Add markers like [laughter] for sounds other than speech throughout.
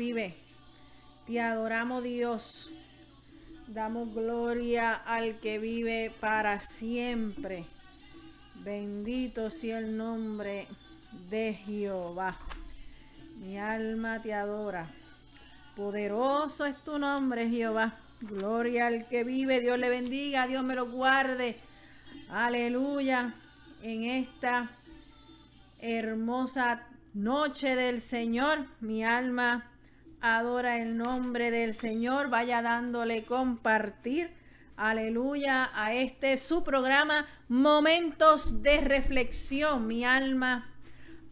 vive. Te adoramos Dios. Damos gloria al que vive para siempre. Bendito sea el nombre de Jehová. Mi alma te adora. Poderoso es tu nombre, Jehová. Gloria al que vive. Dios le bendiga. Dios me lo guarde. Aleluya. En esta hermosa noche del Señor. Mi alma adora el nombre del Señor. Vaya dándole compartir. Aleluya a este su programa Momentos de Reflexión. Mi alma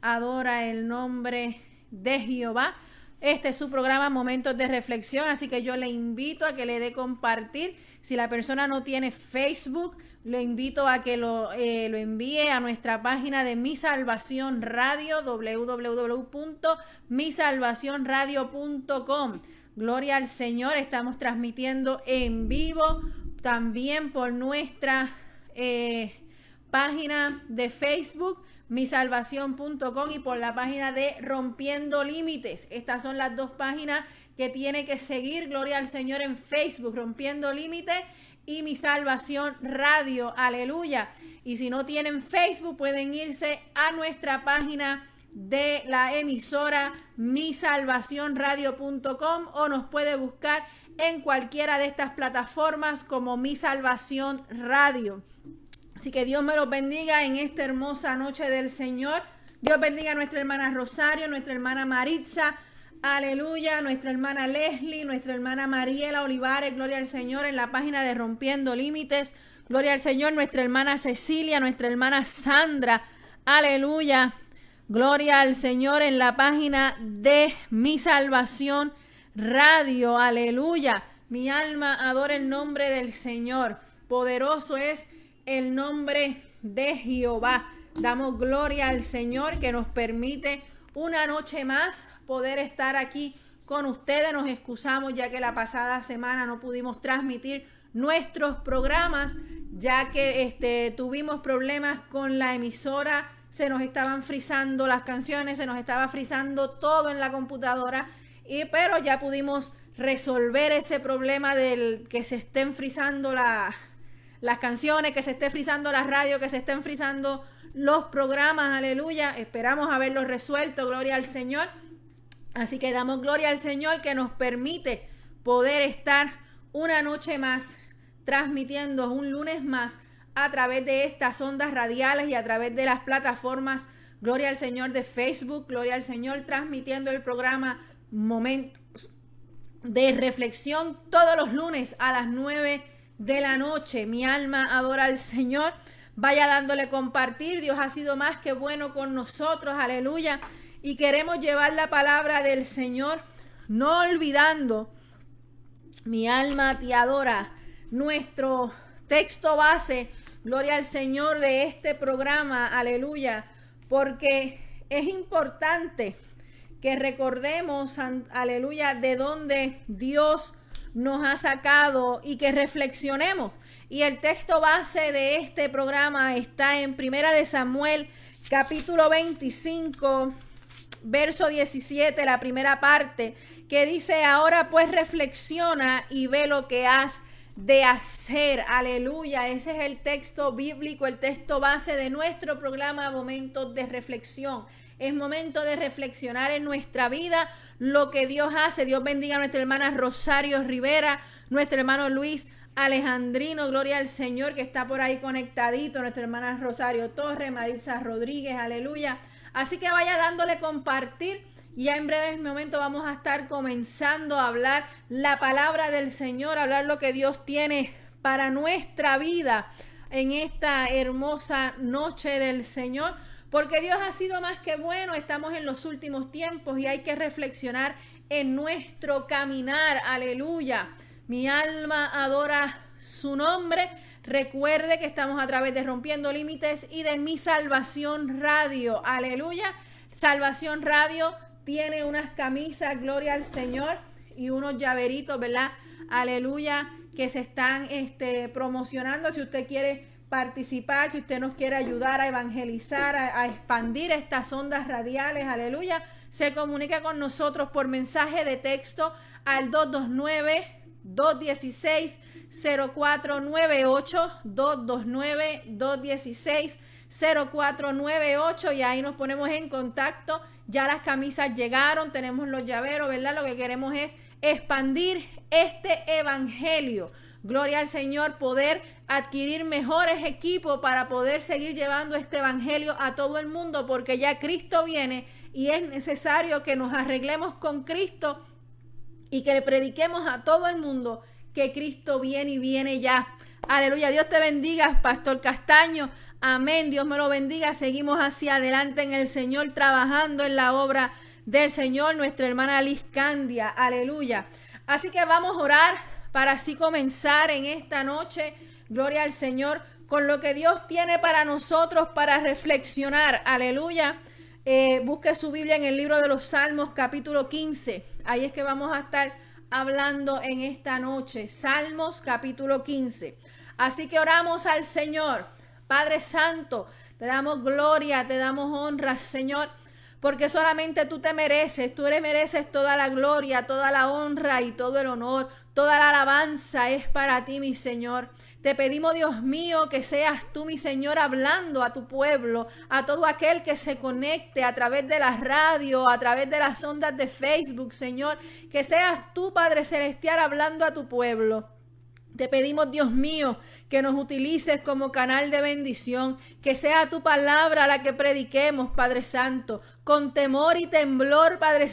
adora el nombre de Jehová. Este es su programa Momentos de Reflexión, así que yo le invito a que le dé compartir. Si la persona no tiene Facebook, le invito a que lo, eh, lo envíe a nuestra página de Mi Salvación Radio, www.misalvacionradio.com. Gloria al Señor, estamos transmitiendo en vivo también por nuestra eh, página de Facebook misalvación.com y por la página de Rompiendo Límites. Estas son las dos páginas que tiene que seguir. Gloria al Señor en Facebook, Rompiendo Límites y Mi Salvación Radio. Aleluya. Y si no tienen Facebook, pueden irse a nuestra página de la emisora misalvacionradio.com o nos puede buscar en cualquiera de estas plataformas como Mi Salvación Radio. Así que Dios me los bendiga en esta hermosa noche del Señor. Dios bendiga a nuestra hermana Rosario, nuestra hermana Maritza. Aleluya, nuestra hermana Leslie, nuestra hermana Mariela Olivares, gloria al Señor en la página de Rompiendo Límites. Gloria al Señor, nuestra hermana Cecilia, nuestra hermana Sandra. Aleluya. Gloria al Señor en la página de Mi Salvación Radio. Aleluya. Mi alma adora el nombre del Señor. Poderoso es el nombre de Jehová. Damos gloria al Señor que nos permite una noche más poder estar aquí con ustedes. Nos excusamos ya que la pasada semana no pudimos transmitir nuestros programas ya que este, tuvimos problemas con la emisora, se nos estaban frizando las canciones, se nos estaba frizando todo en la computadora, y, pero ya pudimos resolver ese problema del que se estén frizando la, las canciones, que se esté frizando la radio, que se estén frizando los programas, aleluya. Esperamos haberlo resuelto, gloria al Señor. Así que damos gloria al Señor que nos permite poder estar una noche más transmitiendo un lunes más a través de estas ondas radiales y a través de las plataformas Gloria al Señor de Facebook, Gloria al Señor transmitiendo el programa Momentos de Reflexión todos los lunes a las 9 de la noche. Mi alma adora al Señor. Vaya dándole compartir. Dios ha sido más que bueno con nosotros. Aleluya. Y queremos llevar la palabra del Señor, no olvidando, mi alma te adora. Nuestro texto base, gloria al Señor de este programa, aleluya, porque es importante que recordemos, aleluya, de dónde Dios nos ha sacado y que reflexionemos. Y el texto base de este programa está en Primera de Samuel, capítulo 25, verso 17, la primera parte, que dice, ahora pues reflexiona y ve lo que has de hacer. Aleluya. Ese es el texto bíblico, el texto base de nuestro programa Momentos de Reflexión. Es momento de reflexionar en nuestra vida lo que Dios hace. Dios bendiga a nuestra hermana Rosario Rivera, nuestro hermano Luis Alejandrino, gloria al Señor que está por ahí conectadito, nuestra hermana Rosario Torre, Maritza Rodríguez, aleluya. Así que vaya dándole compartir. Ya en breves momentos vamos a estar comenzando a hablar la palabra del Señor, hablar lo que Dios tiene para nuestra vida en esta hermosa noche del Señor. Porque Dios ha sido más que bueno, estamos en los últimos tiempos y hay que reflexionar en nuestro caminar. Aleluya. Mi alma adora su nombre. Recuerde que estamos a través de Rompiendo Límites y de Mi Salvación Radio. Aleluya. Salvación Radio tiene unas camisas, gloria al Señor, y unos llaveritos, ¿verdad? Aleluya, que se están este, promocionando. Si usted quiere participar, si usted nos quiere ayudar a evangelizar, a, expandir estas ondas radiales, aleluya, se comunica con nosotros por mensaje de texto al 229 216 0498 229 216 0498 y ahí nos ponemos en contacto. Ya las camisas llegaron, tenemos los llaveros, ¿verdad? Lo que queremos es expandir este evangelio. Gloria al Señor, poder adquirir mejores equipos para poder seguir llevando este evangelio a todo el mundo, porque ya Cristo viene y es necesario que nos arreglemos con Cristo y que le prediquemos a todo el mundo que Cristo viene y viene ya. Aleluya, Dios te bendiga, Pastor Castaño. Amén, Dios me lo bendiga. Seguimos hacia adelante en el Señor, trabajando en la obra del Señor, nuestra hermana Liz Candia. Aleluya. Así que vamos a orar para así comenzar en esta noche, gloria al Señor, con lo que Dios tiene para nosotros para reflexionar. Aleluya. Eh, busque su Biblia en el libro de los Salmos capítulo 15. Ahí es que vamos a estar hablando en esta noche. Salmos capítulo 15. Así que oramos al Señor. Padre Santo, te damos gloria, te damos honra, Señor porque solamente tú te mereces, tú eres, mereces toda la gloria, toda la honra y todo el honor, toda la alabanza es para ti, mi Señor. Te pedimos, Dios mío, que seas tú, mi Señor, hablando a tu pueblo, a todo aquel que se conecte a través de la radio, a través de las ondas de Facebook, Señor. Que seas tú, Padre Celestial, hablando a tu pueblo. Te pedimos, Dios mío, que nos utilices como canal de bendición, que sea tu palabra la que prediquemos, Padre Santo, con temor y temblor, Padre,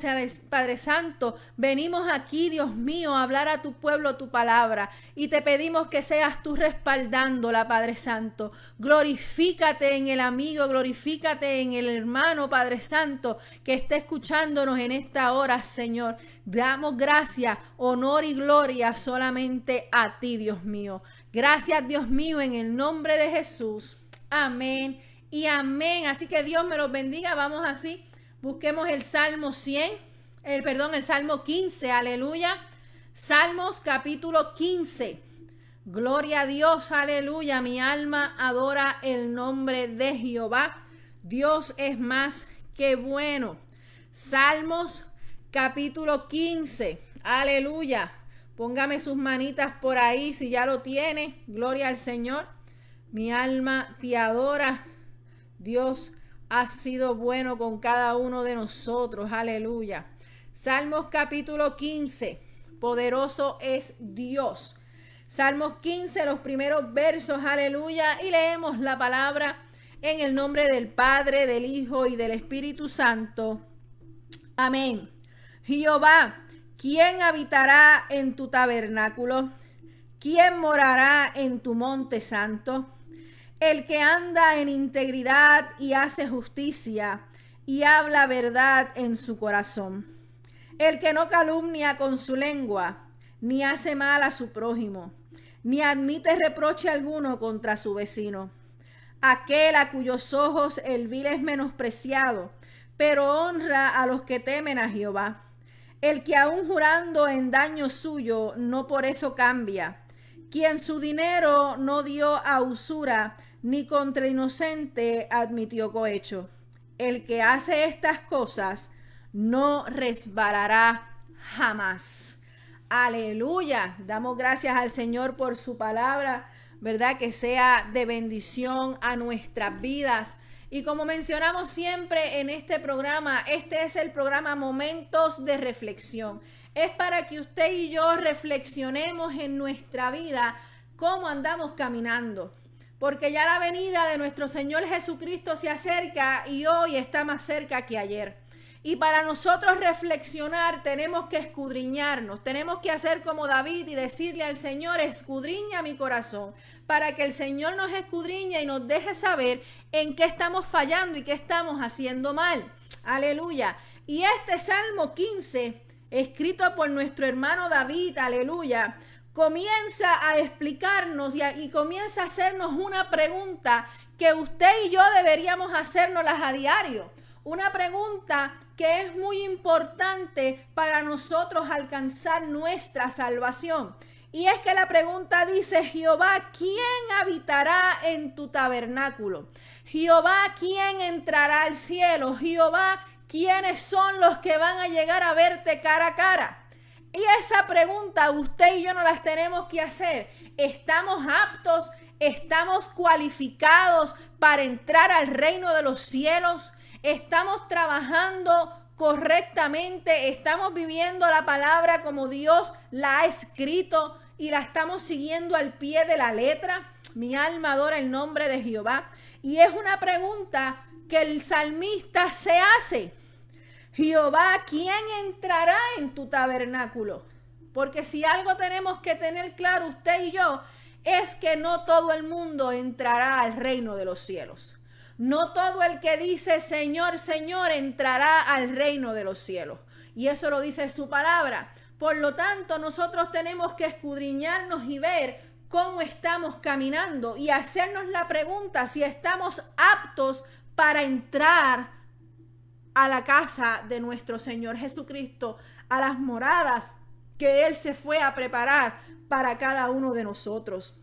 Santo. Venimos aquí, Dios mío, a hablar a tu pueblo tu palabra y te pedimos que seas tú respaldándola, Padre Santo. Glorifícate en el amigo, glorifícate en el hermano, Padre Santo, que esté escuchándonos en esta hora, Señor. Damos gracias, honor y gloria solamente a ti, Dios mío. Gracias, Dios mío, en el nombre de Jesús. Amén y amén. Así que Dios me los bendiga. Vamos así. Busquemos el Salmo 100, el perdón, el Salmo 15. Aleluya. Salmos capítulo 15. Gloria a Dios, aleluya. Mi alma adora el nombre de Jehová. Dios es más que bueno. Salmos capítulo 15. Aleluya. Póngame sus manitas por ahí si ya lo tiene. Gloria al Señor. Mi alma te adora. Dios ha sido bueno con cada uno de nosotros. Aleluya. Salmos capítulo 15. Poderoso es Dios. Salmos 15, los primeros versos. Aleluya. Y leemos la palabra en el nombre del Padre, del Hijo y del Espíritu Santo. Amén. Jehová ¿Quién habitará en tu tabernáculo? ¿Quién morará en tu monte santo? El que anda en integridad y hace justicia y habla verdad en su corazón. El que no calumnia con su lengua, ni hace mal a su prójimo, ni admite reproche alguno contra su vecino. Aquel a cuyos ojos el vil es menospreciado, pero honra a los que temen a Jehová el que aún jurando en daño suyo, no por eso cambia. Quien su dinero no dio a usura, ni contra inocente admitió cohecho. El que hace estas cosas no resbalará jamás. Aleluya. Damos gracias al Señor por su palabra, ¿verdad? Que sea de bendición a nuestras vidas. Y como mencionamos siempre en este programa, este es el programa Momentos de Reflexión. Es para que usted y yo reflexionemos en nuestra vida cómo andamos caminando. Porque ya la venida de nuestro Señor Jesucristo se acerca y hoy está más cerca que ayer. Y para nosotros reflexionar tenemos que escudriñarnos, tenemos que hacer como David y decirle al Señor, escudriña mi corazón, para que el Señor nos escudriñe y nos deje saber en qué estamos fallando y qué estamos haciendo mal. Aleluya. Y este Salmo 15, escrito por nuestro hermano David, aleluya, comienza a explicarnos y, y comienza a hacernos una pregunta que usted y yo deberíamos hacernoslas a diario. Una pregunta que es muy importante para nosotros alcanzar nuestra salvación. Y es que la pregunta dice, Jehová, ¿quién habitará en tu tabernáculo? Jehová, ¿quién entrará al cielo? Jehová, ¿quiénes son los que van a llegar a verte cara a cara? Y esa pregunta usted y yo no las tenemos que hacer. ¿Estamos aptos? ¿Estamos cualificados para entrar al reino de los cielos? ¿Estamos trabajando correctamente? ¿Estamos viviendo la palabra como Dios la ha escrito? y la estamos siguiendo al pie de la letra. Mi alma adora el nombre de Jehová. Y es una pregunta que el salmista se hace. Jehová, ¿quién entrará en tu tabernáculo? Porque si algo tenemos que tener claro usted y yo, es que no todo el mundo entrará al reino de los cielos. No todo el que dice Señor, Señor entrará al reino de los cielos. Y eso lo dice su palabra. Por lo tanto, nosotros tenemos que escudriñarnos y ver cómo estamos caminando y hacernos la pregunta si estamos aptos para entrar a la casa de nuestro Señor Jesucristo, a las moradas que Él se fue a preparar para cada uno de nosotros.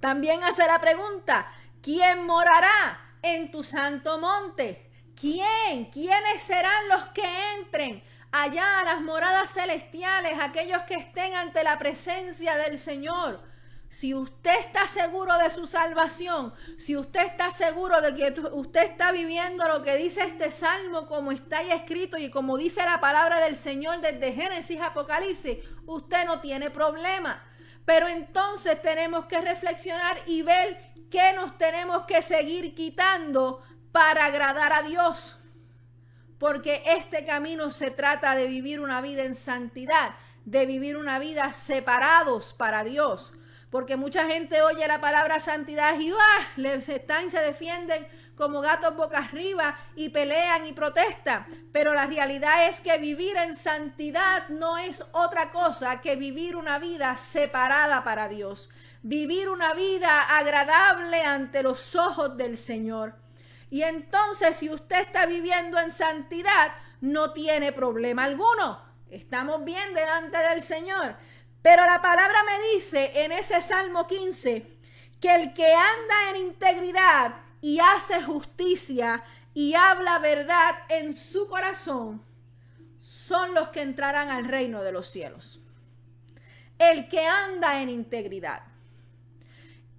También hace la pregunta, ¿quién morará en tu santo monte? ¿Quién? ¿Quiénes serán los que entren? allá a las moradas celestiales, aquellos que estén ante la presencia del Señor. Si usted está seguro de su salvación, si usted está seguro de que usted está viviendo lo que dice este salmo como está ahí escrito y como dice la palabra del Señor desde Génesis Apocalipsis, usted no tiene problema. Pero entonces tenemos que reflexionar y ver qué nos tenemos que seguir quitando para agradar a Dios porque este camino se trata de vivir una vida en santidad, de vivir una vida separados para Dios. Porque mucha gente oye la palabra santidad y ¡ah! les están y se defienden como gatos boca arriba y pelean y protestan. Pero la realidad es que vivir en santidad no es otra cosa que vivir una vida separada para Dios. Vivir una vida agradable ante los ojos del Señor. Y entonces si usted está viviendo en santidad, no tiene problema alguno. Estamos bien delante del Señor. Pero la palabra me dice en ese Salmo 15 que el que anda en integridad y hace justicia y habla verdad en su corazón son los que entrarán al reino de los cielos. El que anda en integridad.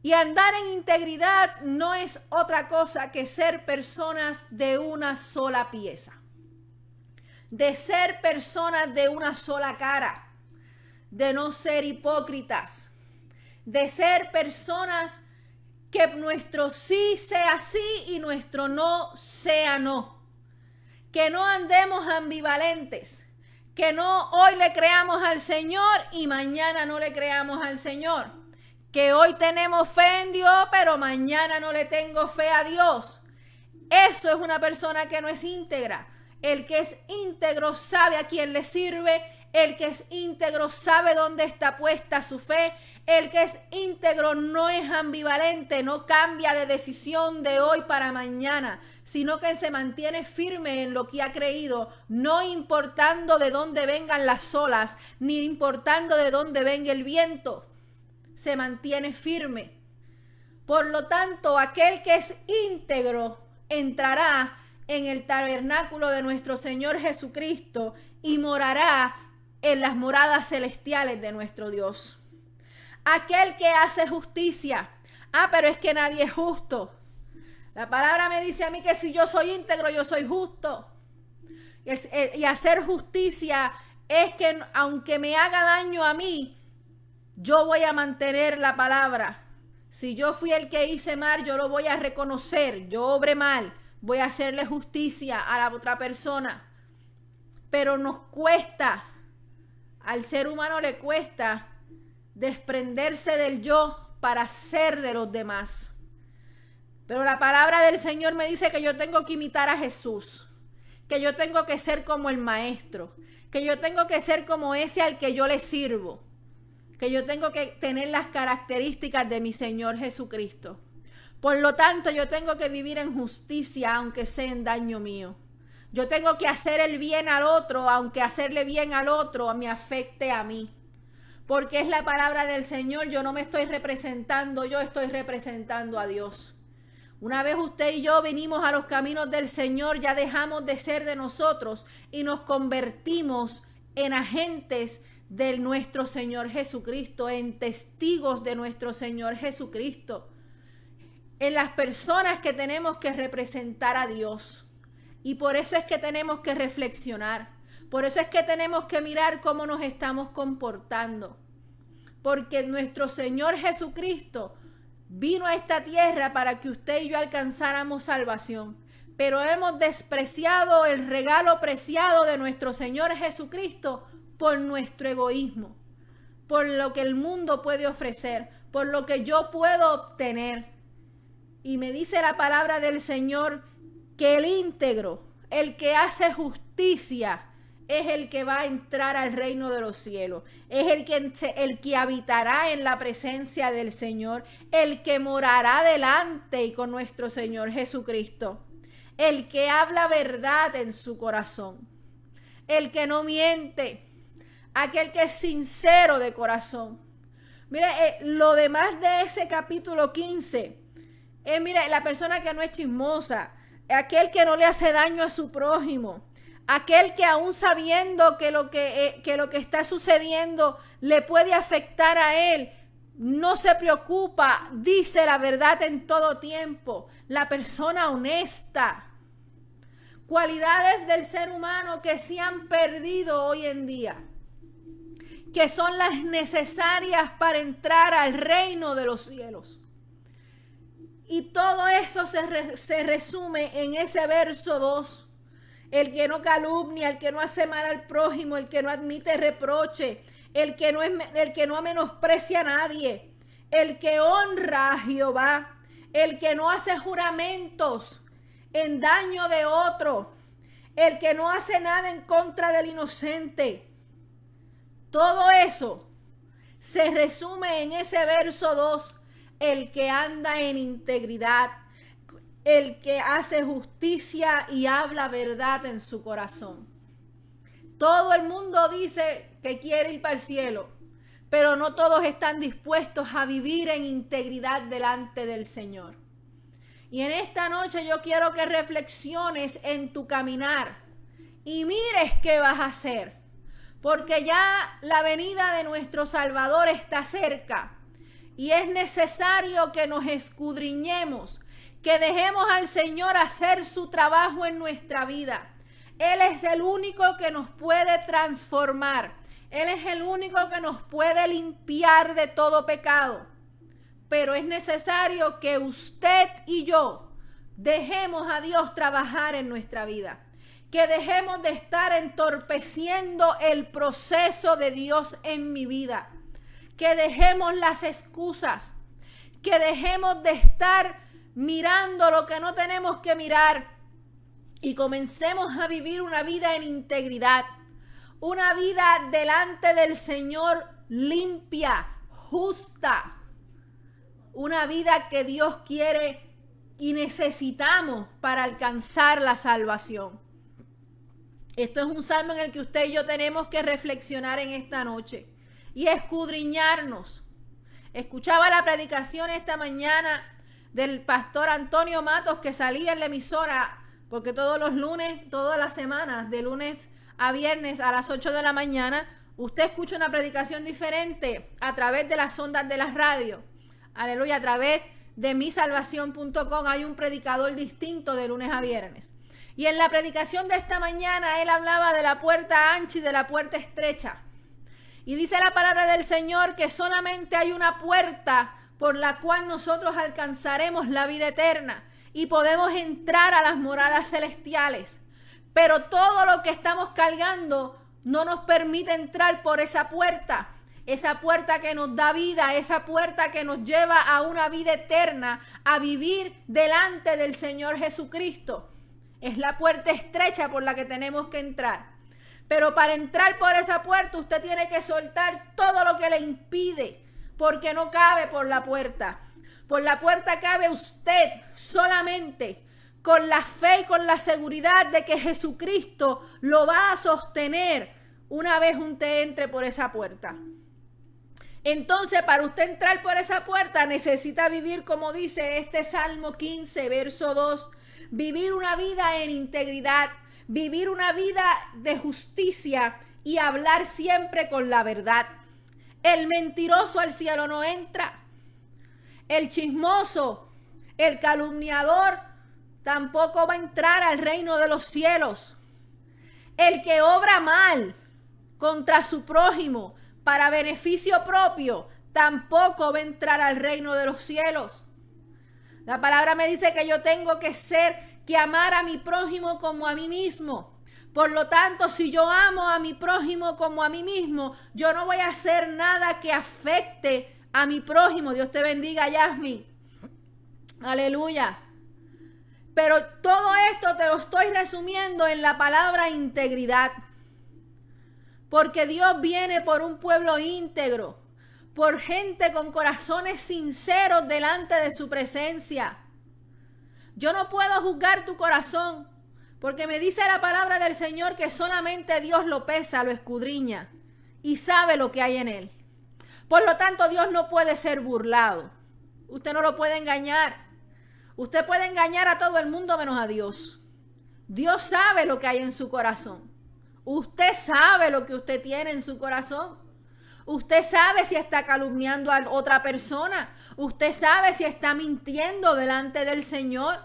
Y andar en integridad no es otra cosa que ser personas de una sola pieza. De ser personas de una sola cara. De no ser hipócritas. De ser personas que nuestro sí sea sí y nuestro no sea no. Que no andemos ambivalentes. Que no hoy le creamos al Señor y mañana no le creamos al Señor que hoy tenemos fe en Dios, pero mañana no le tengo fe a Dios. Eso es una persona que no es íntegra. El que es íntegro sabe a quién le sirve. El que es íntegro sabe dónde está puesta su fe. El que es íntegro no es ambivalente, no cambia de decisión de hoy para mañana, sino que se mantiene firme en lo que ha creído, no importando de dónde vengan las olas, ni importando de dónde venga el viento se mantiene firme. Por lo tanto, aquel que es íntegro entrará en el tabernáculo de nuestro Señor Jesucristo y morará en las moradas celestiales de nuestro Dios. Aquel que hace justicia. Ah, pero es que nadie es justo. La palabra me dice a mí que si yo soy íntegro, yo soy justo. Y hacer justicia es que aunque me haga daño a mí, yo voy a mantener la palabra. Si yo fui el que hice mal, yo lo voy a reconocer. Yo obré mal. Voy a hacerle justicia a la otra persona. Pero nos cuesta, al ser humano le cuesta desprenderse del yo para ser de los demás. Pero la palabra del Señor me dice que yo tengo que imitar a Jesús, que yo tengo que ser como el maestro, que yo tengo que ser como ese al que yo le sirvo que yo tengo que tener las características de mi Señor Jesucristo. Por lo tanto, yo tengo que vivir en justicia, aunque sea en daño mío. Yo tengo que hacer el bien al otro, aunque hacerle bien al otro me afecte a mí. porque es la palabra del Señor. Yo no me estoy representando, yo estoy representando a Dios. Una vez usted y yo venimos a los caminos del Señor, ya dejamos de ser de nosotros y nos convertimos en agentes de nuestro Señor Jesucristo, en testigos de nuestro Señor Jesucristo, en las personas que tenemos que representar a Dios. Y por eso es que tenemos que reflexionar. Por eso es que tenemos que mirar cómo nos estamos comportando. Porque nuestro Señor Jesucristo vino a esta tierra para que usted y yo alcanzáramos salvación. Pero hemos despreciado el regalo preciado de nuestro Señor Jesucristo por nuestro egoísmo, por lo que el mundo puede ofrecer, por lo que yo puedo obtener. Y me dice la palabra del Señor que el íntegro, el que hace justicia, es el que va a entrar al reino de los cielos. Es el que, el que habitará en la presencia del Señor. El que morará delante y con nuestro Señor Jesucristo. El que habla verdad en su corazón. El que no miente. Aquel que es sincero de corazón. Mire, eh, lo demás de ese capítulo 15 es, mire, la persona que no es chismosa. Aquel que no le hace daño a su prójimo Aquel que aún sabiendo que lo que, eh, que lo que está sucediendo le puede afectar a él, no se preocupa, dice la verdad en todo tiempo. La persona honesta. Cualidades del ser humano que se han perdido hoy en día, que son las necesarias para entrar al reino de los cielos. Y todo eso se, se resume en ese verso 2 el que no calumnia, el que no hace mal al prójimo, el que no admite reproche, el que no, es, el que no menosprecia a nadie, el que honra a Jehová, el que no hace juramentos en daño de otro, el que no hace nada en contra del inocente. Todo eso se resume en ese verso 2, el que anda en integridad el que hace justicia y habla verdad en su corazón. Todo el mundo dice que quiere ir para el cielo, pero no todos están dispuestos a vivir en integridad delante del Señor. Y en esta noche yo quiero que reflexiones en tu caminar y mires qué vas a hacer, porque ya la venida de nuestro Salvador está cerca y es necesario que nos escudriñemos que dejemos al Señor hacer su trabajo en nuestra vida. Él es el único que nos puede transformar. Él es el único que nos puede limpiar de todo pecado. Pero es necesario que usted y yo dejemos a Dios trabajar en nuestra vida. Que dejemos de estar entorpeciendo el proceso de Dios en mi vida. Que dejemos las excusas. Que dejemos de estar mirando lo que no tenemos que mirar y comencemos a vivir una vida en integridad, una vida delante del Señor limpia, justa, una vida que Dios quiere y necesitamos para alcanzar la salvación. Esto es un salmo en el que usted y yo tenemos que reflexionar en esta noche y escudriñarnos. Escuchaba la predicación esta mañana del pastor Antonio Matos que salía en la emisora, porque todos los lunes, todas las semanas, de lunes a viernes a las 8 de la mañana, usted escucha una predicación diferente a través de las ondas de la radio. Aleluya, a través de misalvación.com hay un predicador distinto de lunes a viernes. Y en la predicación de esta mañana él hablaba de la puerta ancha y de la puerta estrecha. Y dice la palabra del Señor que solamente hay una puerta por la cual nosotros alcanzaremos la vida eterna y podemos entrar a las moradas celestiales. Pero todo lo que estamos cargando no nos permite entrar por esa puerta. Esa puerta que nos da vida, esa puerta que nos lleva a una vida eterna, a vivir delante del Señor Jesucristo. Es la puerta estrecha por la que tenemos que entrar. Pero para entrar por esa puerta usted tiene que soltar todo lo que le impide porque no cabe por la puerta. Por la puerta cabe usted solamente con la fe y con la seguridad de que Jesucristo lo va a sostener una vez usted entre por esa puerta. Entonces, para usted entrar por esa puerta, necesita vivir, como dice este Salmo 15, verso 2, vivir una vida en integridad, vivir una vida de justicia y hablar siempre con la verdad. El mentiroso al cielo no entra. El chismoso, el calumniador, tampoco va a entrar al reino de los cielos. El que obra mal contra su prójimo para beneficio propio, tampoco va a entrar al reino de los cielos. La palabra me dice que yo tengo que ser, que amar a mi prójimo como a mí mismo. Por lo tanto, si yo amo a mi prójimo como a mí mismo, yo no voy a hacer nada que afecte a mi prójimo. Dios te bendiga, Yasmin. Aleluya. Pero todo esto te lo estoy resumiendo en la palabra integridad. Porque Dios viene por un pueblo íntegro, por gente con corazones sinceros delante de su presencia. Yo no puedo juzgar tu corazón, porque me dice la palabra del Señor que solamente Dios lo pesa, lo escudriña y sabe lo que hay en él. Por lo tanto, Dios no puede ser burlado. Usted no lo puede engañar. Usted puede engañar a todo el mundo menos a Dios. Dios sabe lo que hay en su corazón. Usted sabe lo que usted tiene en su corazón. Usted sabe si está calumniando a otra persona. Usted sabe si está mintiendo delante del Señor.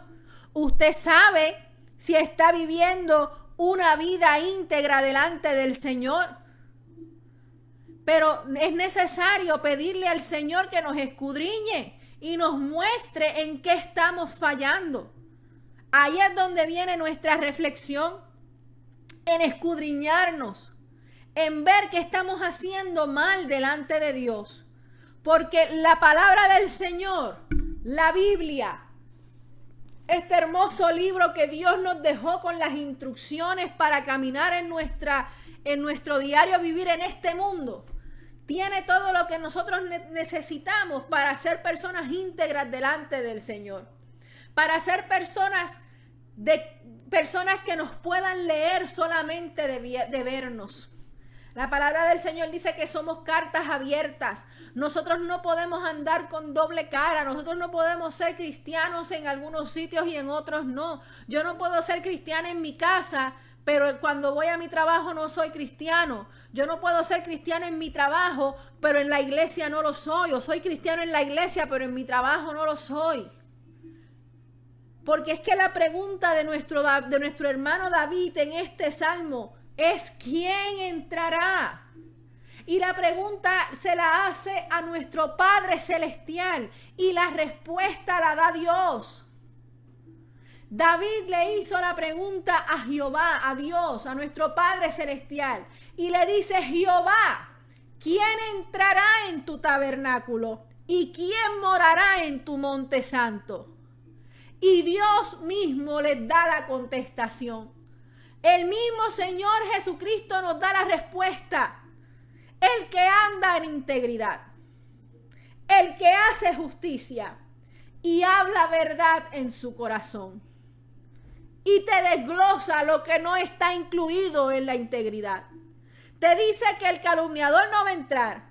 Usted sabe si está viviendo una vida íntegra delante del Señor. Pero es necesario pedirle al Señor que nos escudriñe y nos muestre en qué estamos fallando. Ahí es donde viene nuestra reflexión, en escudriñarnos, en ver que estamos haciendo mal delante de Dios. Porque la palabra del Señor, la Biblia, este hermoso libro que Dios nos dejó con las instrucciones para caminar en, nuestra, en nuestro diario vivir en este mundo, tiene todo lo que nosotros necesitamos para ser personas íntegras delante del Señor. Para ser personas de personas que nos puedan leer solamente de, de vernos. La palabra del Señor dice que somos cartas abiertas. Nosotros no podemos andar con doble cara. Nosotros no podemos ser cristianos en algunos sitios y en otros no. Yo no puedo ser cristiana en mi casa pero cuando voy a mi trabajo no soy cristiano. Yo no puedo ser cristiano en mi trabajo, pero en la iglesia no lo soy. O soy cristiano en la iglesia, pero en mi trabajo no lo soy. Porque es que la pregunta de nuestro, de nuestro hermano David en este salmo es ¿quién entrará? Y la pregunta se la hace a nuestro Padre Celestial y la respuesta la da Dios. David le hizo la pregunta a Jehová, a Dios, a nuestro Padre Celestial, y le dice, Jehová, ¿quién entrará en tu tabernáculo? ¿Y quién morará en tu monte santo? Y Dios mismo les da la contestación. El mismo Señor Jesucristo nos da la respuesta. El que anda en integridad, el que hace justicia y habla verdad en su corazón y te desglosa lo que no está incluido en la integridad. Te dice que el calumniador no va a entrar,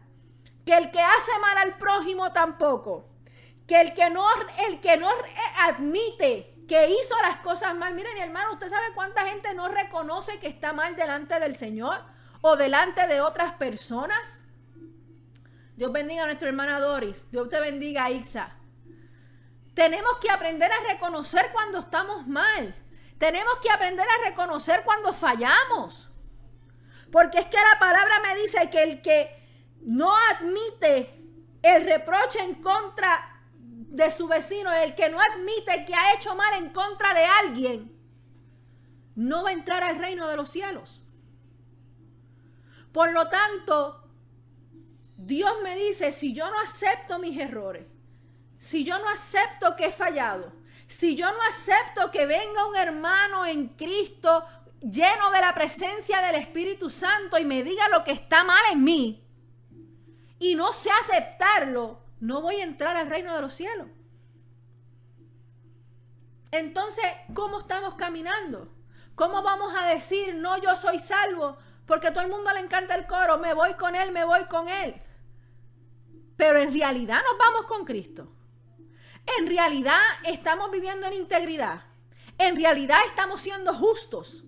que el que hace mal al prójimo tampoco, que el que no, el que no admite que hizo las cosas mal. Mire, mi hermano, ¿usted sabe cuánta gente no reconoce que está mal delante del Señor o delante de otras personas? Dios bendiga a nuestra hermana Doris. Dios te bendiga Ixa. Tenemos que aprender a reconocer cuando estamos mal. Tenemos que aprender a reconocer cuando fallamos. Porque es que la palabra me dice que el que no admite el reproche en contra de su vecino, el que no admite que ha hecho mal en contra de alguien, no va a entrar al reino de los cielos. Por lo tanto, Dios me dice, si yo no acepto mis errores, si yo no acepto que he fallado, si yo no acepto que venga un hermano en Cristo lleno de la presencia del Espíritu Santo y me diga lo que está mal en mí y no sé aceptarlo, no voy a entrar al reino de los cielos. Entonces, ¿cómo estamos caminando? ¿Cómo vamos a decir, no, yo soy salvo? Porque a todo el mundo le encanta el coro, me voy con él, me voy con él. pero en realidad nos vamos con Cristo. En realidad estamos viviendo en integridad. En realidad estamos siendo justos.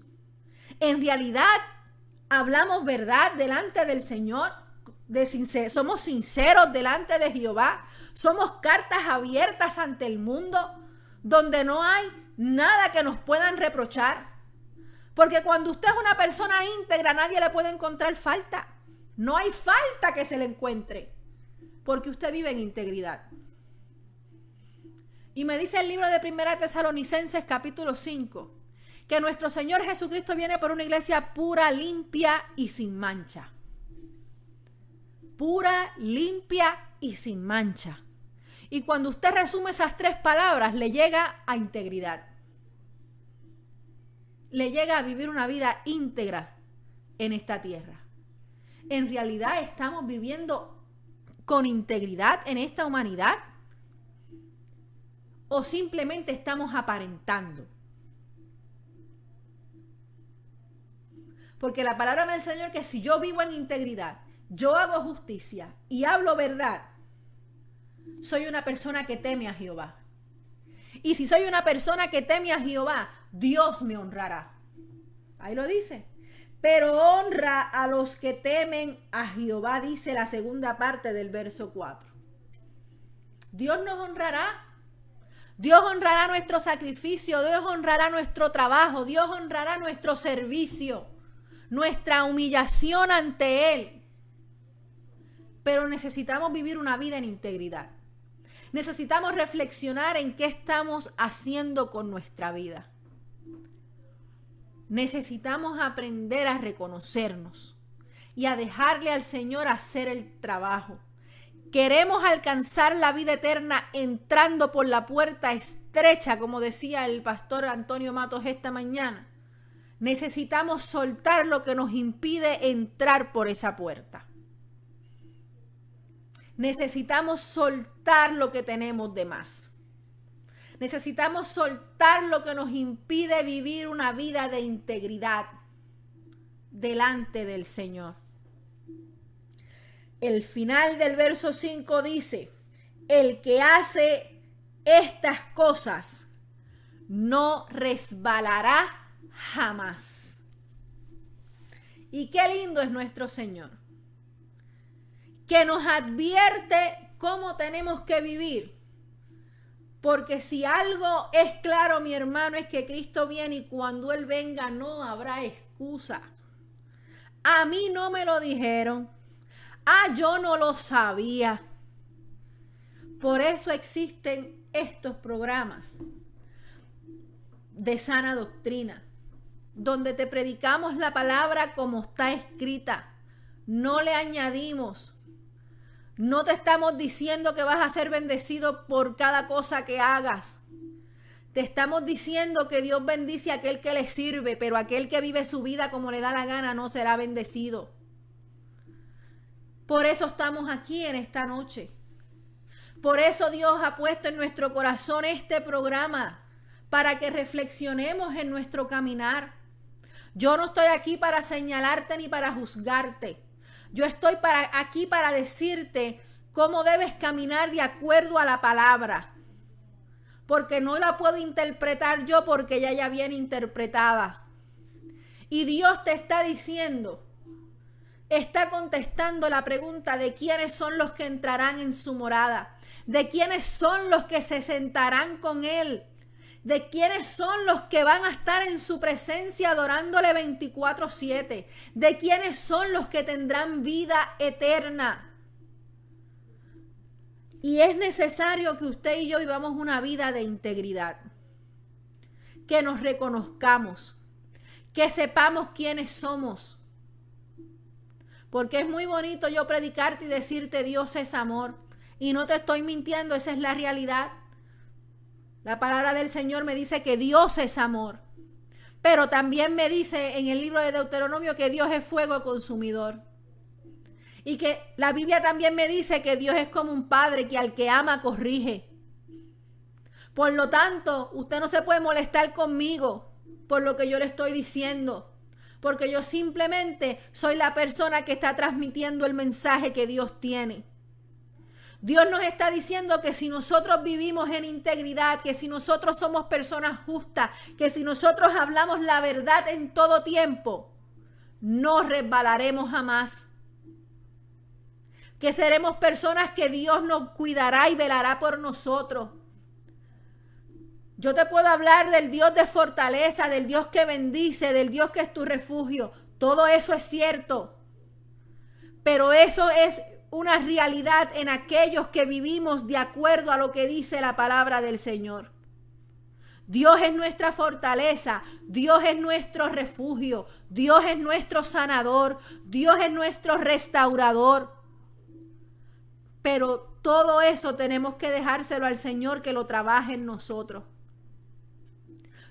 En realidad hablamos verdad delante del Señor. Somos sinceros delante de Jehová. Somos cartas abiertas ante el mundo donde no hay nada que nos puedan reprochar. Porque cuando usted es una persona íntegra, nadie le puede encontrar falta. No hay falta que se le encuentre. Porque usted vive en integridad. Y me dice el libro de Primera Tesalonicenses capítulo 5 que nuestro Señor Jesucristo viene por una iglesia pura, limpia y sin mancha. Pura, limpia y sin mancha. Y cuando usted resume esas tres palabras, le llega a integridad. Le llega a vivir una vida íntegra en esta tierra. En realidad estamos viviendo con integridad en esta humanidad o simplemente estamos aparentando. Porque la palabra del Señor que si yo vivo en integridad, yo hago justicia y hablo verdad, soy una persona que teme a Jehová. Y si soy una persona que teme a Jehová, Dios me honrará. Ahí lo dice. Pero honra a los que temen a Jehová, dice la segunda parte del verso 4. Dios nos honrará. Dios honrará nuestro sacrificio, Dios honrará nuestro trabajo, Dios honrará nuestro servicio, nuestra humillación ante Él. Pero necesitamos vivir una vida en integridad. Necesitamos reflexionar en qué estamos haciendo con nuestra vida. Necesitamos aprender a reconocernos y a dejarle al Señor hacer el trabajo. Queremos alcanzar la vida eterna entrando por la puerta estrecha, como decía el pastor Antonio Matos esta mañana. Necesitamos soltar lo que nos impide entrar por esa puerta. Necesitamos soltar lo que tenemos de más. Necesitamos soltar lo que nos impide vivir una vida de integridad delante del Señor. El final del verso 5 dice, el que hace estas cosas no resbalará jamás. Y qué lindo es nuestro Señor que nos advierte cómo tenemos que vivir. Porque si algo es claro, mi hermano, es que Cristo viene y cuando Él venga no habrá excusa. A mí no me lo dijeron. Ah, yo no lo sabía. Por eso existen estos programas de sana doctrina, donde te predicamos la palabra como está escrita. No le añadimos, no te estamos diciendo que vas a ser bendecido por cada cosa que hagas. Te estamos diciendo que Dios bendice a aquel que le sirve, pero aquel que vive su vida como le da la gana no será bendecido. Por eso estamos aquí en esta noche. Por eso Dios ha puesto en nuestro corazón este programa, para que reflexionemos en nuestro caminar. Yo no estoy aquí para señalarte ni para juzgarte. Yo estoy para, aquí para decirte cómo debes caminar de acuerdo a la palabra. Porque no la puedo interpretar yo porque ella ya viene interpretada. Y Dios te está diciendo, está contestando la pregunta de quiénes son los que entrarán en su morada, de quiénes son los que se sentarán con Él de quiénes son los que van a estar en su presencia adorándole 24/7, de quiénes son los que tendrán vida eterna. Y es necesario que usted y yo vivamos una vida de integridad, que nos reconozcamos, que sepamos quiénes somos. Porque es muy bonito yo predicarte y decirte Dios es amor. Y no te estoy mintiendo, esa es la realidad. La palabra del Señor me dice que Dios es amor. Pero también me dice en el libro de Deuteronomio que Dios es fuego consumidor. Y que la Biblia también me dice que Dios es como un padre que al que ama corrige. Por lo tanto, usted no se puede molestar conmigo por lo que yo le estoy diciendo. Porque yo simplemente soy la persona que está transmitiendo el mensaje que Dios tiene. Dios nos está diciendo que si nosotros vivimos en integridad, que si nosotros somos personas justas, que si nosotros hablamos la verdad en todo tiempo, no resbalaremos jamás. Que seremos personas que Dios nos cuidará y velará por nosotros. Yo te puedo hablar del Dios de fortaleza, del Dios que bendice, del Dios que es tu refugio. Todo eso es cierto. Pero eso es una realidad en aquellos que vivimos de acuerdo a lo que dice la palabra del Señor. Dios es nuestra fortaleza, Dios es nuestro refugio, Dios es nuestro sanador, Dios es nuestro restaurador. Pero todo eso tenemos que dejárselo al Señor que lo trabaje en nosotros.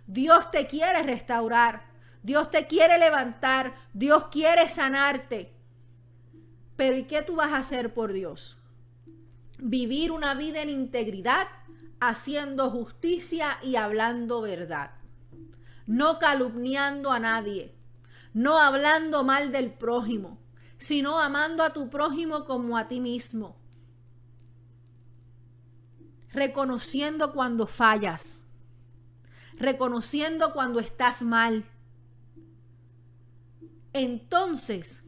Dios te quiere restaurar, Dios te quiere levantar, Dios quiere sanarte. Pero ¿y qué tú vas a hacer por Dios? Vivir una vida en integridad, haciendo justicia y hablando verdad. No calumniando a nadie, no hablando mal del prójimo, sino amando a tu prójimo como a ti mismo. Reconociendo cuando fallas, reconociendo cuando estás mal. Entonces,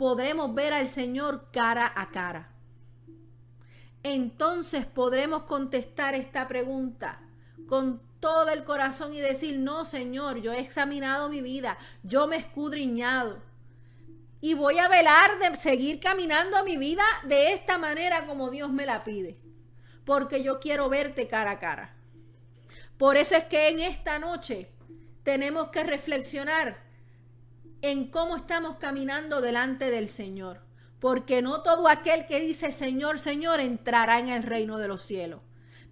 podremos ver al Señor cara a cara. Entonces podremos contestar esta pregunta con todo el corazón y decir, no Señor, yo he examinado mi vida, yo me he escudriñado y voy a velar de seguir caminando mi vida de esta manera como Dios me la pide, porque yo quiero verte cara a cara. Por eso es que en esta noche tenemos que reflexionar en cómo estamos caminando delante del Señor. Porque no todo aquel que dice Señor, Señor entrará en el reino de los cielos.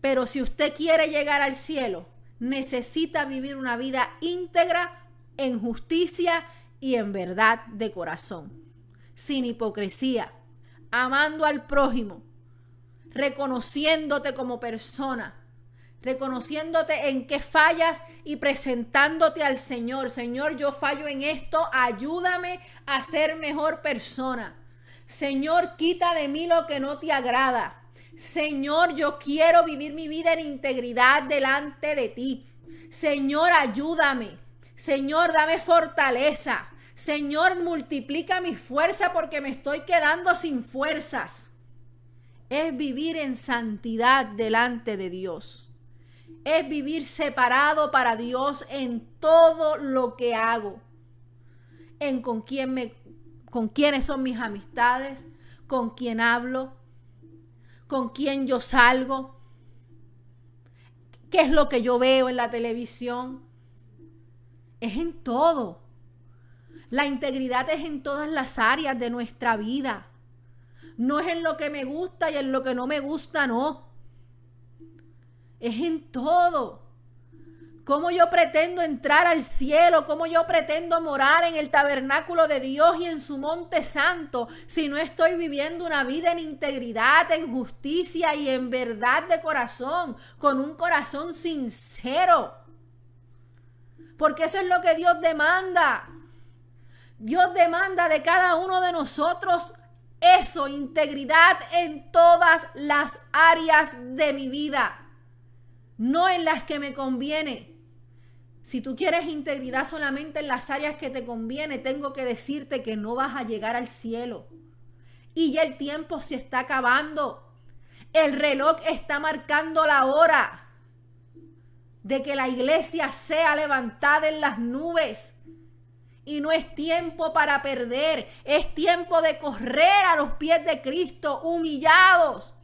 Pero si usted quiere llegar al cielo, necesita vivir una vida íntegra en justicia y en verdad de corazón, sin hipocresía, amando al prójimo, reconociéndote como persona, reconociéndote en qué fallas y presentándote al Señor. Señor, yo fallo en esto, ayúdame a ser mejor persona. Señor, quita de mí lo que no te agrada. Señor, yo quiero vivir mi vida en integridad delante de ti. Señor, ayúdame. Señor, dame fortaleza. Señor, multiplica mi fuerza porque me estoy quedando sin fuerzas. Es vivir en santidad delante de Dios es vivir separado para Dios en todo lo que hago. En con quién me con quiénes son mis amistades, con quién hablo, con quién yo salgo, qué es lo que yo veo en la televisión. Es en todo. La integridad es en todas las áreas de nuestra vida. No es en lo que me gusta y en lo que no me gusta, no es en todo. ¿Cómo yo pretendo entrar al cielo? ¿Cómo yo pretendo morar en el tabernáculo de Dios y en su monte santo si no estoy viviendo una vida en integridad, en justicia y en verdad de corazón, con un corazón sincero? Porque eso es lo que Dios demanda. Dios demanda de cada uno de nosotros eso, integridad en todas las áreas de mi vida no en las que me conviene. Si tú quieres integridad solamente en las áreas que te conviene, tengo que decirte que no vas a llegar al cielo. Y ya el tiempo se está acabando. El reloj está marcando la hora de que la iglesia sea levantada en las nubes. Y no es tiempo para perder, es tiempo de correr a los pies de Cristo humillados,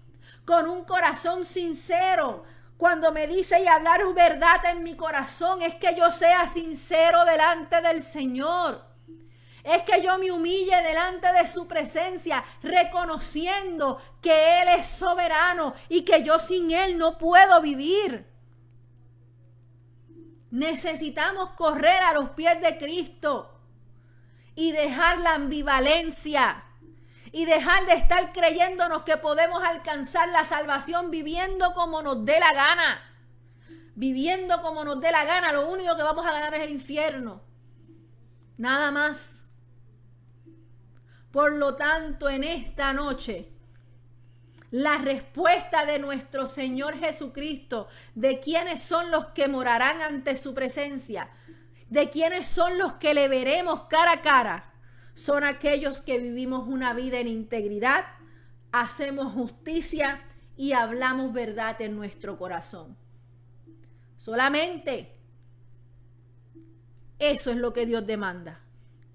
con un corazón sincero, cuando me dice y hablar verdad en mi corazón, es que yo sea sincero delante del Señor. Es que yo me humille delante de su presencia, reconociendo que Él es soberano y que yo sin Él no puedo vivir. Necesitamos correr a los pies de Cristo y dejar la ambivalencia y dejar de estar creyéndonos que podemos alcanzar la salvación viviendo como nos dé la gana. Viviendo como nos dé la gana, lo único que vamos a ganar es el infierno. Nada más. Por lo tanto, en esta noche, la respuesta de nuestro Señor Jesucristo, de quiénes son los que morarán ante su presencia, de quiénes son los que le veremos cara a cara, son aquellos que vivimos una vida en integridad, hacemos justicia y hablamos verdad en nuestro corazón. Solamente eso es lo que Dios demanda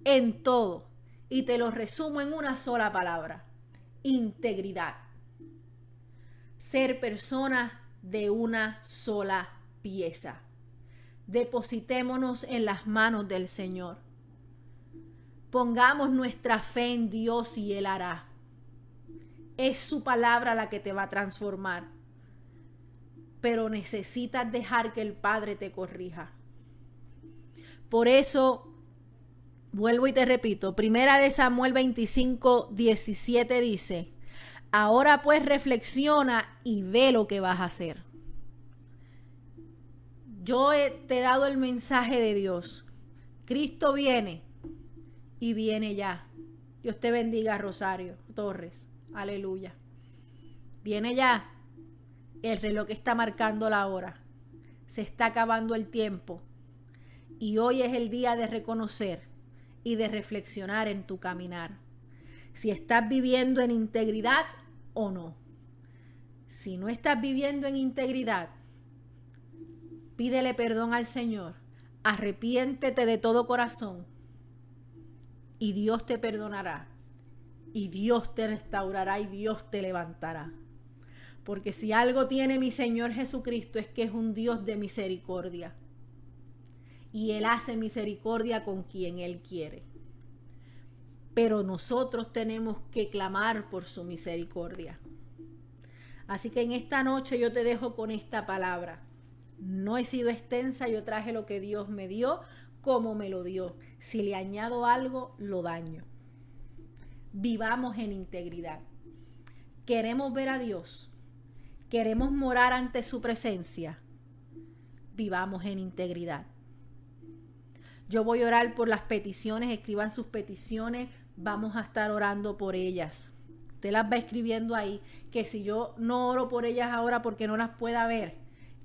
en todo. Y te lo resumo en una sola palabra. Integridad. Ser personas de una sola pieza. Depositémonos en las manos del Señor. Pongamos nuestra fe en Dios y Él hará. Es su palabra la que te va a transformar. Pero necesitas dejar que el Padre te corrija. Por eso, vuelvo y te repito, primera de Samuel 25, 17 dice, ahora pues reflexiona y ve lo que vas a hacer. Yo te he dado el mensaje de Dios. Cristo viene y viene ya. Dios te bendiga, Rosario Torres. Aleluya. Viene ya. El reloj está marcando la hora. Se está acabando el tiempo. Y hoy es el día de reconocer y de reflexionar en tu caminar. Si estás viviendo en integridad o no. Si no estás viviendo en integridad, pídele perdón al Señor. Arrepiéntete de todo corazón. Y Dios te perdonará. Y Dios te restaurará y Dios te levantará. Porque si algo tiene mi Señor Jesucristo es que es un Dios de misericordia y Él hace misericordia con quien Él quiere. Pero nosotros tenemos que clamar por su misericordia. Así que en esta noche yo te dejo con esta palabra. No he sido extensa, yo traje lo que Dios me dio, como me lo dio. Si le añado algo, lo daño. Vivamos en integridad. Queremos ver a Dios. Queremos morar ante su presencia. Vivamos en integridad. Yo voy a orar por las peticiones, escriban sus peticiones, vamos a estar orando por ellas. Usted las va escribiendo ahí, que si yo no oro por ellas ahora porque no las pueda ver,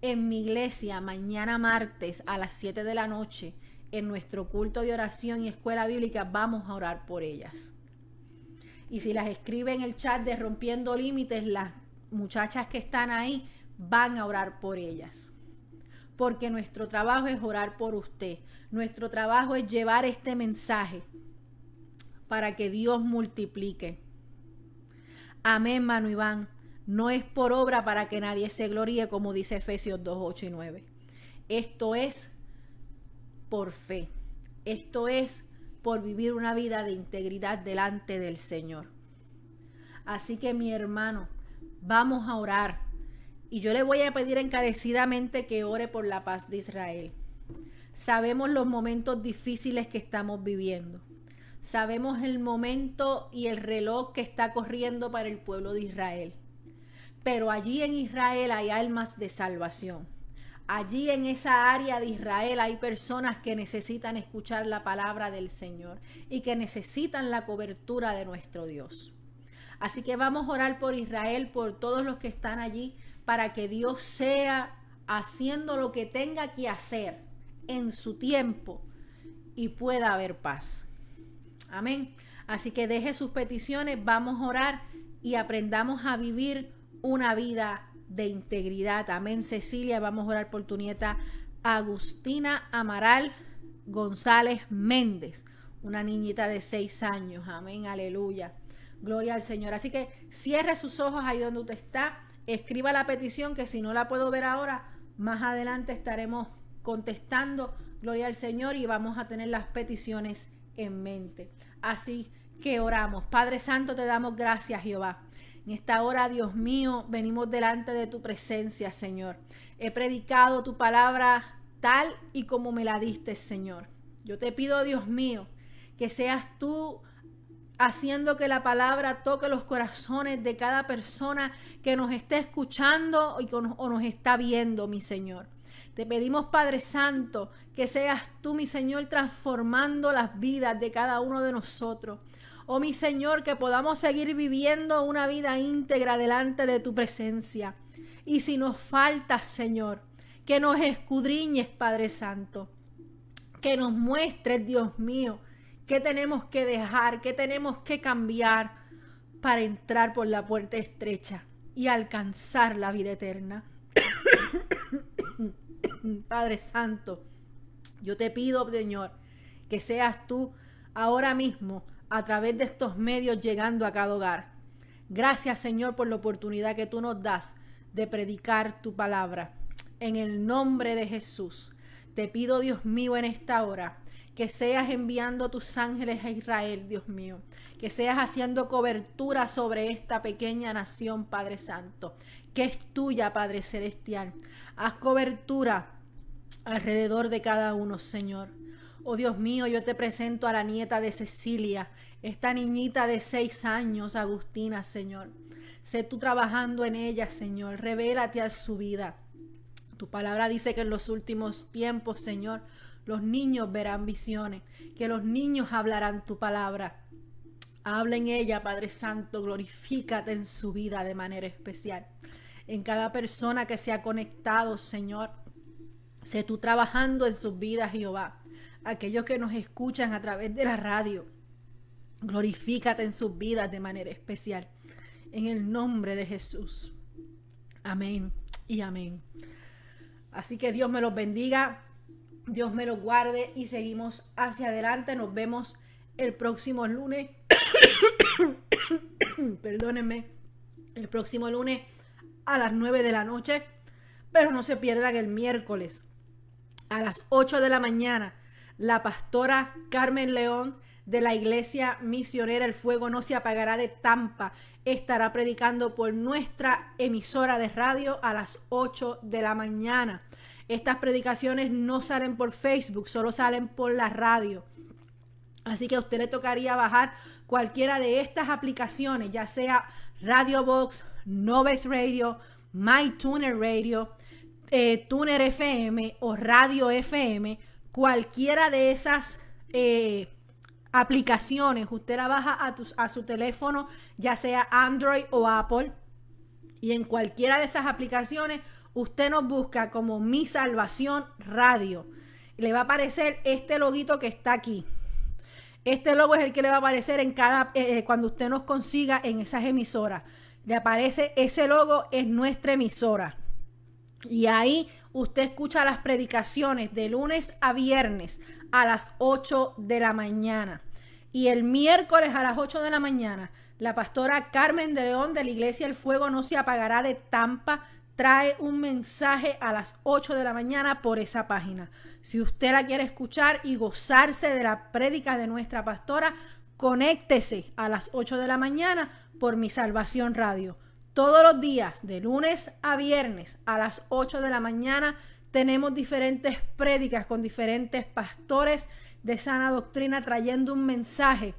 en mi iglesia mañana martes a las 7 de la noche, en nuestro culto de oración y escuela bíblica, vamos a orar por ellas. Y si las escribe en el chat de Rompiendo Límites, las muchachas que están ahí van a orar por ellas porque nuestro trabajo es orar por usted. Nuestro trabajo es llevar este mensaje para que Dios multiplique. Amén, Manu Iván. No es por obra para que nadie se gloríe, como dice Efesios 2, 8 y 9. Esto es por fe. Esto es por vivir una vida de integridad delante del Señor. Así que mi hermano, vamos a orar y yo le voy a pedir encarecidamente que ore por la paz de Israel. Sabemos los momentos difíciles que estamos viviendo. Sabemos el momento y el reloj que está corriendo para el pueblo de Israel. Pero allí en Israel hay almas de salvación. Allí en esa área de Israel hay personas que necesitan escuchar la palabra del Señor y que necesitan la cobertura de nuestro Dios. Así que vamos a orar por Israel, por todos los que están allí, para que Dios sea haciendo lo que tenga que hacer en su tiempo y pueda haber paz. Amén. Así que deje sus peticiones, vamos a orar y aprendamos a vivir una vida de integridad. Amén, Cecilia. Vamos a orar por tu nieta Agustina Amaral González Méndez, una niñita de seis años. Amén, aleluya. Gloria al Señor. Así que cierre sus ojos ahí donde usted está escriba la petición que si no la puedo ver ahora, más adelante estaremos contestando, gloria al Señor, y vamos a tener las peticiones en mente. Así que oramos. Padre Santo, te damos gracias, Jehová. En esta hora, Dios mío, venimos delante de tu presencia, Señor. He predicado tu palabra tal y como me la diste, Señor. Yo te pido, Dios mío, que seas tú haciendo que la palabra toque los corazones de cada persona que nos esté escuchando o nos está viendo, mi Señor. Te pedimos, Padre Santo, que seas tú, mi Señor, transformando las vidas de cada uno de nosotros. Oh mi Señor, que podamos seguir viviendo una vida íntegra delante de tu presencia. Y si nos falta, Señor, que nos escudriñes, Padre Santo, que nos muestres, Dios mío, qué tenemos que dejar, qué tenemos que cambiar para entrar por la puerta estrecha y alcanzar la vida eterna. [coughs] Padre Santo, yo te pido, Señor, que seas tú ahora mismo a través de estos medios llegando a cada hogar. Gracias, Señor, por la oportunidad que tú nos das de predicar tu palabra. En el nombre de Jesús, te pido, Dios mío, en esta hora, que seas enviando tus ángeles a Israel, Dios mío, que seas haciendo cobertura sobre esta pequeña nación, Padre Santo, que es tuya, Padre Celestial. Haz cobertura alrededor de cada uno, Señor. Oh Dios mío, yo te presento a la nieta de Cecilia, esta niñita de seis años, Agustina, Señor. Sé tú trabajando en ella, Señor. Revélate a su vida. Tu palabra dice que en los últimos tiempos, Señor, los niños verán visiones, que los niños hablarán tu palabra. Habla en ella, Padre Santo, glorifícate en su vida de manera especial. En cada persona que se ha conectado, Señor, sé tú trabajando en sus vidas, Jehová. Aquellos que nos escuchan a través de la radio, glorifícate en sus vidas de manera especial. En el nombre de Jesús. Amén y amén. Así que Dios me los bendiga, Dios me los guarde y seguimos hacia adelante. Nos vemos el próximo lunes. [coughs] Perdónenme. El próximo lunes a las 9 de la noche. Pero no se pierdan el miércoles a las 8 de la mañana. La pastora Carmen León de la iglesia misionera El Fuego no se apagará de Tampa estará predicando por nuestra emisora de radio a las 8 de la mañana. Estas predicaciones no salen por Facebook, solo salen por la radio. Así que a usted le tocaría bajar cualquiera de estas aplicaciones, ya sea Radio Box, Noves Radio, MyTuner Radio, eh, Tuner FM o Radio FM, cualquiera de esas eh, aplicaciones, usted la baja a, a su teléfono, ya sea Android o Apple, y en cualquiera de esas aplicaciones usted nos busca como Mi Salvación Radio. Le va a aparecer este loguito que está aquí. Este logo es el que le va a aparecer en cada eh, cuando usted nos consiga en esas emisoras. Le aparece ese logo es nuestra emisora. Y ahí usted escucha las predicaciones de lunes a viernes a las 8 de la mañana. Y el miércoles a las 8 de la mañana, la pastora Carmen de León de la Iglesia El Fuego no se apagará de Tampa trae un mensaje a las 8 de la mañana por esa página. Si usted la quiere escuchar y gozarse de la prédica de nuestra pastora, conéctese a las 8 de la mañana por Mi Salvación Radio. Todos los días, de lunes a viernes a las 8 de la mañana, tenemos diferentes prédicas con diferentes pastores de sana doctrina trayendo un mensaje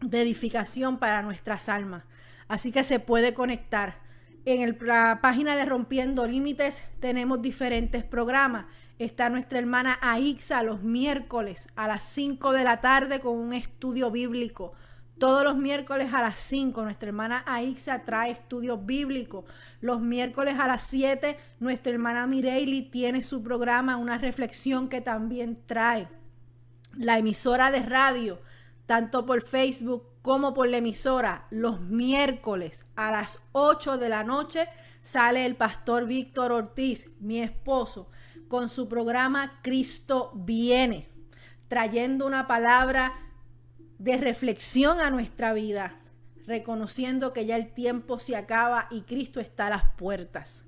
de edificación para nuestras almas. Así que se puede conectar. En la página de Rompiendo Límites tenemos diferentes programas. Está nuestra hermana Aixa los miércoles a las 5 de la tarde con un estudio bíblico. Todos los miércoles a las 5 nuestra hermana Aixa trae estudios bíblicos. Los miércoles a las 7 nuestra hermana Mireili tiene su programa, una reflexión que también trae. La emisora de radio, tanto por Facebook como por la emisora, los miércoles a las 8 de la noche sale el pastor Víctor Ortiz, mi esposo, con su programa Cristo viene, trayendo una palabra de reflexión a nuestra vida, reconociendo que ya el tiempo se acaba y Cristo está a las puertas.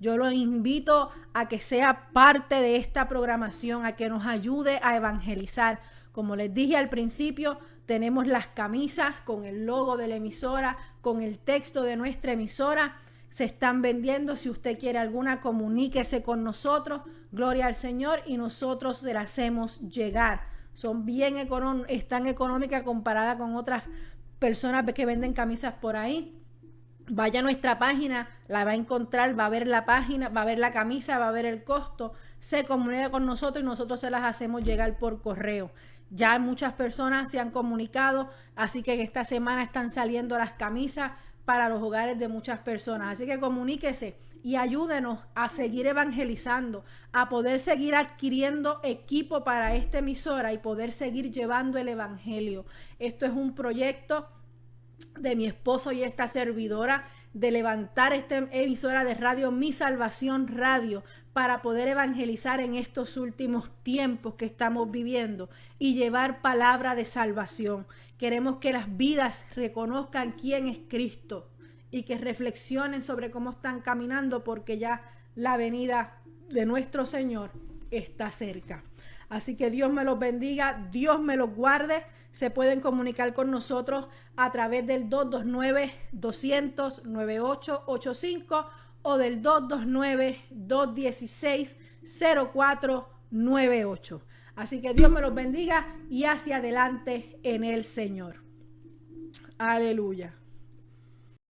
Yo lo invito a que sea parte de esta programación, a que nos ayude a evangelizar. Como les dije al principio, tenemos las camisas con el logo de la emisora, con el texto de nuestra emisora. Se están vendiendo. Si usted quiere alguna, comuníquese con nosotros. Gloria al Señor y nosotros se la hacemos llegar son bien económicas, están económicas comparada con otras personas que venden camisas por ahí. Vaya a nuestra página, la va a encontrar, va a ver la página, va a ver la camisa, va a ver el costo, se comunica con nosotros y nosotros se las hacemos llegar por correo. Ya muchas personas se han comunicado, así que esta semana están saliendo las camisas para los hogares de muchas personas. Así que comuníquese y ayúdenos a seguir evangelizando, a poder seguir adquiriendo equipo para esta emisora y poder seguir llevando el evangelio. Esto es un proyecto de mi esposo y esta servidora de levantar esta emisora de radio, Mi Salvación Radio, para poder evangelizar en estos últimos tiempos que estamos viviendo y llevar palabra de salvación. Queremos que las vidas reconozcan quién es Cristo y que reflexionen sobre cómo están caminando porque ya la venida de nuestro Señor está cerca. Así que Dios me los bendiga, Dios me los guarde. Se pueden comunicar con nosotros a través del 229-200-9885 o del 229-216-0498. Así que Dios me los bendiga y hacia adelante en el Señor. Aleluya.